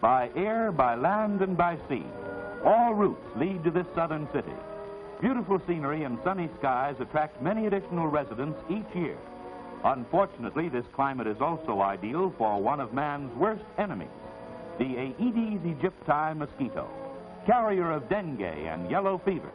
By air, by land, and by sea, all routes lead to this southern city. Beautiful scenery and sunny skies attract many additional residents each year. Unfortunately, this climate is also ideal for one of man's worst enemies, the Aedes aegypti mosquito, carrier of dengue and yellow fever.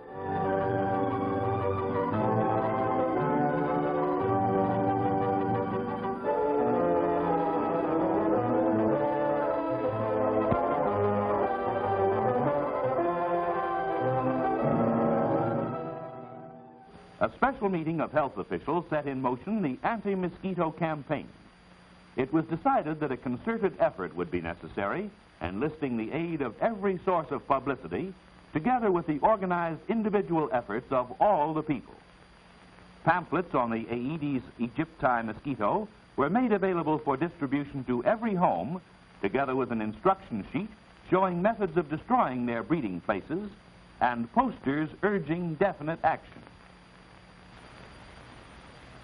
Special meeting of health officials set in motion the anti-mosquito campaign. It was decided that a concerted effort would be necessary, enlisting the aid of every source of publicity, together with the organized individual efforts of all the people. Pamphlets on the Aedes aegypti mosquito were made available for distribution to every home, together with an instruction sheet showing methods of destroying their breeding places and posters urging definite action.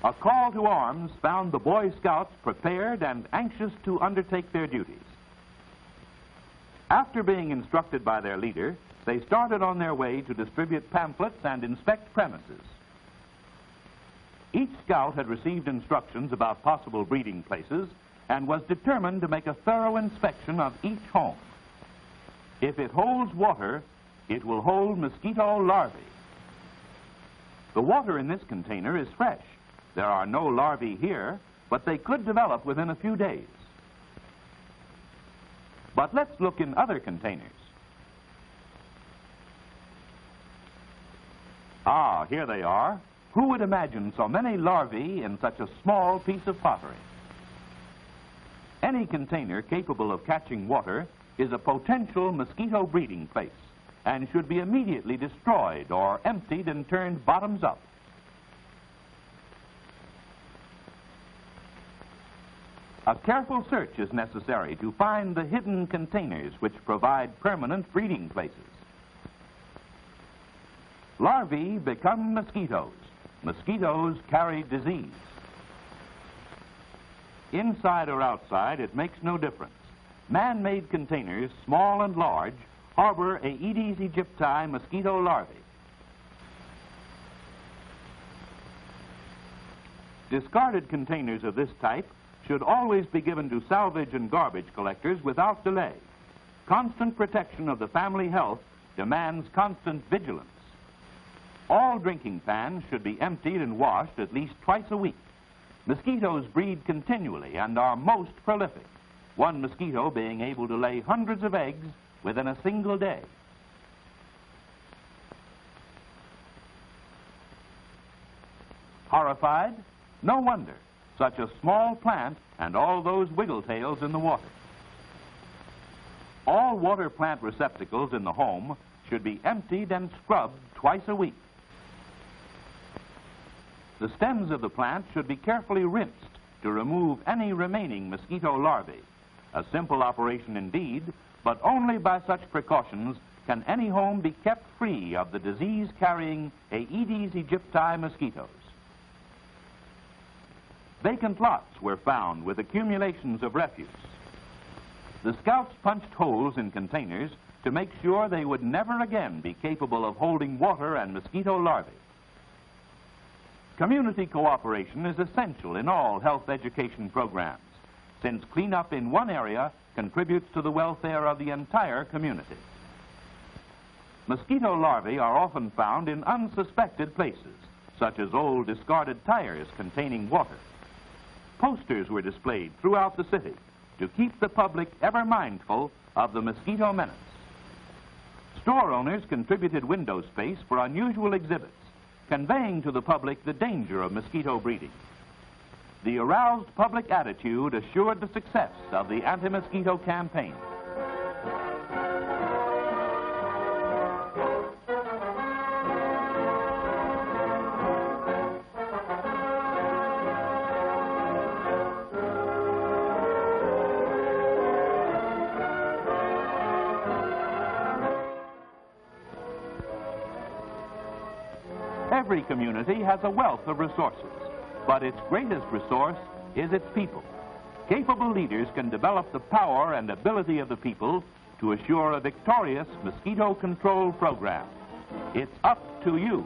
A call to arms found the Boy Scouts prepared and anxious to undertake their duties. After being instructed by their leader, they started on their way to distribute pamphlets and inspect premises. Each scout had received instructions about possible breeding places and was determined to make a thorough inspection of each home. If it holds water, it will hold mosquito larvae. The water in this container is fresh. There are no larvae here, but they could develop within a few days. But let's look in other containers. Ah, here they are. Who would imagine so many larvae in such a small piece of pottery? Any container capable of catching water is a potential mosquito breeding place and should be immediately destroyed or emptied and turned bottoms up. A careful search is necessary to find the hidden containers which provide permanent breeding places. Larvae become mosquitoes. Mosquitoes carry disease. Inside or outside, it makes no difference. Man-made containers, small and large, harbor Aedes aegypti mosquito larvae. Discarded containers of this type should always be given to salvage and garbage collectors without delay. Constant protection of the family health demands constant vigilance. All drinking pans should be emptied and washed at least twice a week. Mosquitoes breed continually and are most prolific, one mosquito being able to lay hundreds of eggs within a single day. Horrified? No wonder such a small plant and all those wiggle tails in the water. All water plant receptacles in the home should be emptied and scrubbed twice a week. The stems of the plant should be carefully rinsed to remove any remaining mosquito larvae. A simple operation indeed, but only by such precautions can any home be kept free of the disease-carrying Aedes aegypti mosquitoes. Vacant lots were found with accumulations of refuse. The scouts punched holes in containers to make sure they would never again be capable of holding water and mosquito larvae. Community cooperation is essential in all health education programs, since cleanup in one area contributes to the welfare of the entire community. Mosquito larvae are often found in unsuspected places, such as old discarded tires containing water posters were displayed throughout the city to keep the public ever mindful of the mosquito menace. Store owners contributed window space for unusual exhibits, conveying to the public the danger of mosquito breeding. The aroused public attitude assured the success of the anti-mosquito campaign. Every community has a wealth of resources, but its greatest resource is its people. Capable leaders can develop the power and ability of the people to assure a victorious mosquito control program. It's up to you.